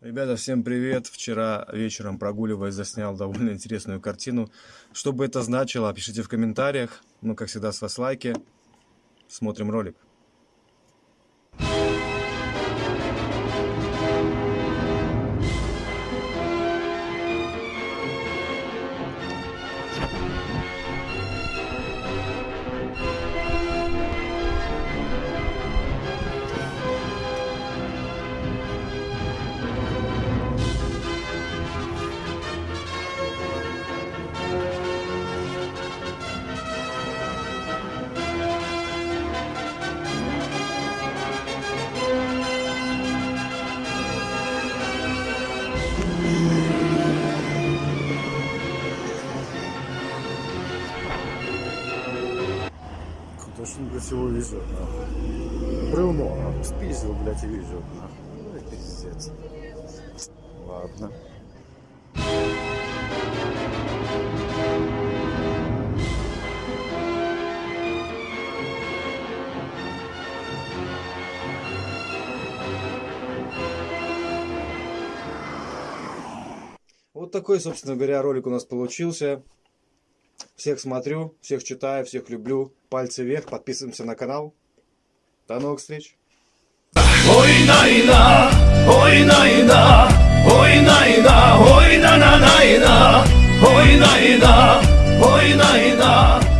Ребята, всем привет! Вчера вечером прогуливаясь заснял довольно интересную картину. Что бы это значило, пишите в комментариях. Ну, как всегда, с вас лайки. Смотрим ролик. Блядь, его везет, нахуй? Бревно, нахуй, спиздил, блядь, и везет, нахуй. Ну и пиздец. Ладно. Вот такой, собственно говоря, ролик у нас получился. Всех смотрю, всех читаю, всех люблю. Пальцы вверх, подписываемся на канал. До новых встреч! Ой найна, ой найна, ой найна, ой на на найна, ой найна, ой найна.